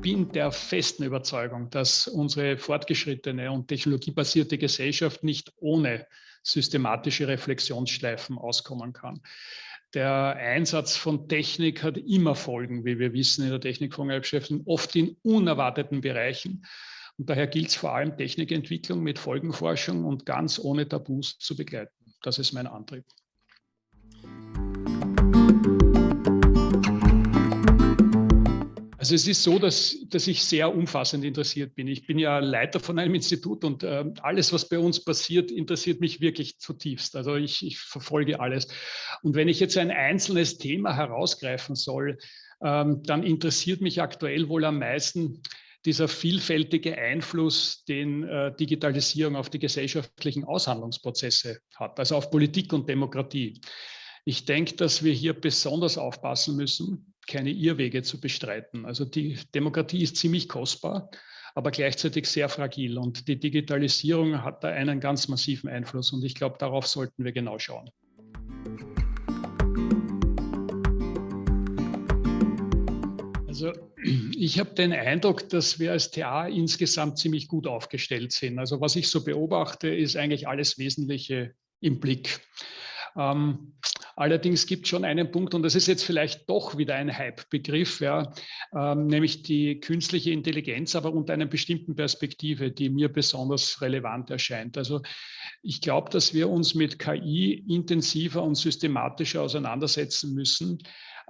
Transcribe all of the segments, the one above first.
bin der festen Überzeugung, dass unsere fortgeschrittene und technologiebasierte Gesellschaft nicht ohne systematische Reflexionsschleifen auskommen kann. Der Einsatz von Technik hat immer Folgen, wie wir wissen in der Technikfondsgeschäften, oft in unerwarteten Bereichen. Und daher gilt es vor allem, Technikentwicklung mit Folgenforschung und ganz ohne Tabus zu begleiten. Das ist mein Antrieb. Also es ist so, dass, dass ich sehr umfassend interessiert bin. Ich bin ja Leiter von einem Institut und äh, alles, was bei uns passiert, interessiert mich wirklich zutiefst. Also ich, ich verfolge alles. Und wenn ich jetzt ein einzelnes Thema herausgreifen soll, ähm, dann interessiert mich aktuell wohl am meisten dieser vielfältige Einfluss, den äh, Digitalisierung auf die gesellschaftlichen Aushandlungsprozesse hat, also auf Politik und Demokratie. Ich denke, dass wir hier besonders aufpassen müssen, keine Irrwege zu bestreiten. Also die Demokratie ist ziemlich kostbar, aber gleichzeitig sehr fragil. Und die Digitalisierung hat da einen ganz massiven Einfluss. Und ich glaube, darauf sollten wir genau schauen. Also ich habe den Eindruck, dass wir als TA insgesamt ziemlich gut aufgestellt sind. Also was ich so beobachte, ist eigentlich alles Wesentliche im Blick. Ähm, allerdings gibt es schon einen Punkt, und das ist jetzt vielleicht doch wieder ein Hype-Begriff, ja, ähm, nämlich die künstliche Intelligenz, aber unter einer bestimmten Perspektive, die mir besonders relevant erscheint. Also ich glaube, dass wir uns mit KI intensiver und systematischer auseinandersetzen müssen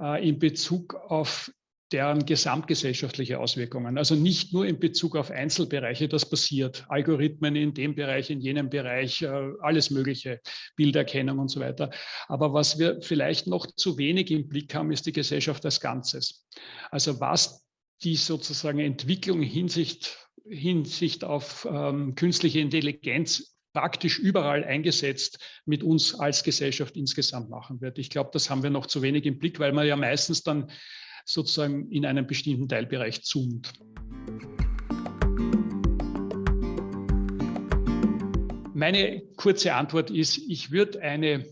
äh, in Bezug auf deren gesamtgesellschaftliche Auswirkungen. Also nicht nur in Bezug auf Einzelbereiche, das passiert, Algorithmen in dem Bereich, in jenem Bereich, äh, alles Mögliche, Bilderkennung und so weiter. Aber was wir vielleicht noch zu wenig im Blick haben, ist die Gesellschaft als Ganzes. Also was die sozusagen Entwicklung Hinsicht, Hinsicht auf ähm, künstliche Intelligenz praktisch überall eingesetzt mit uns als Gesellschaft insgesamt machen wird. Ich glaube, das haben wir noch zu wenig im Blick, weil man ja meistens dann sozusagen in einem bestimmten Teilbereich zoomt. Meine kurze Antwort ist, ich würde eine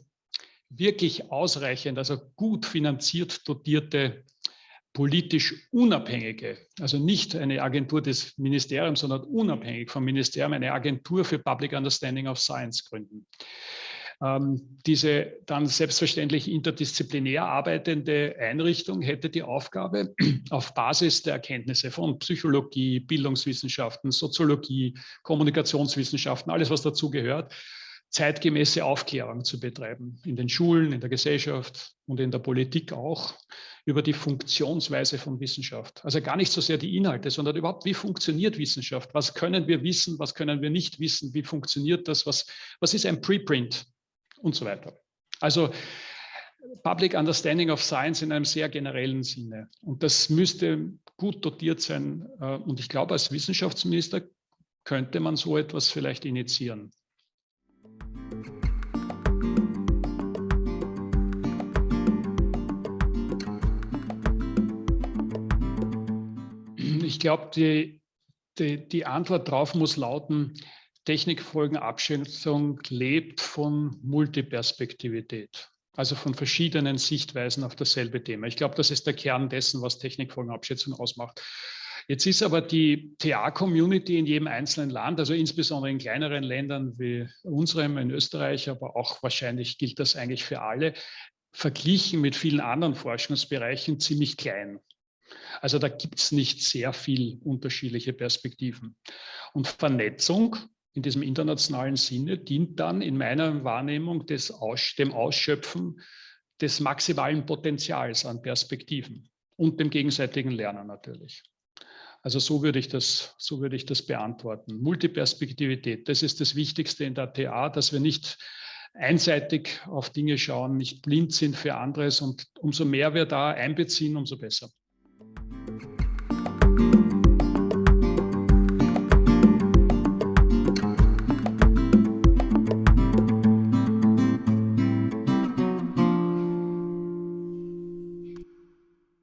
wirklich ausreichend, also gut finanziert dotierte, politisch unabhängige, also nicht eine Agentur des Ministeriums, sondern unabhängig vom Ministerium, eine Agentur für Public Understanding of Science gründen. Ähm, diese dann selbstverständlich interdisziplinär arbeitende Einrichtung hätte die Aufgabe, auf Basis der Erkenntnisse von Psychologie, Bildungswissenschaften, Soziologie, Kommunikationswissenschaften, alles was dazugehört, zeitgemäße Aufklärung zu betreiben, in den Schulen, in der Gesellschaft und in der Politik auch, über die Funktionsweise von Wissenschaft. Also gar nicht so sehr die Inhalte, sondern überhaupt, wie funktioniert Wissenschaft? Was können wir wissen, was können wir nicht wissen? Wie funktioniert das? Was, was ist ein Preprint? Und so weiter. Also Public Understanding of Science in einem sehr generellen Sinne. Und das müsste gut dotiert sein. Äh, und ich glaube, als Wissenschaftsminister könnte man so etwas vielleicht initiieren. Ich glaube, die, die, die Antwort darauf muss lauten, Technikfolgenabschätzung lebt von Multiperspektivität, also von verschiedenen Sichtweisen auf dasselbe Thema. Ich glaube, das ist der Kern dessen, was Technikfolgenabschätzung ausmacht. Jetzt ist aber die TA-Community in jedem einzelnen Land, also insbesondere in kleineren Ländern wie unserem in Österreich, aber auch wahrscheinlich gilt das eigentlich für alle, verglichen mit vielen anderen Forschungsbereichen ziemlich klein. Also da gibt es nicht sehr viel unterschiedliche Perspektiven. Und Vernetzung in diesem internationalen Sinne dient dann in meiner Wahrnehmung des Aus, dem Ausschöpfen des maximalen Potenzials an Perspektiven und dem gegenseitigen Lernen natürlich. Also so würde ich das, so würde ich das beantworten. Multiperspektivität, das ist das Wichtigste in der TA, dass wir nicht einseitig auf Dinge schauen, nicht blind sind für anderes und umso mehr wir da einbeziehen, umso besser.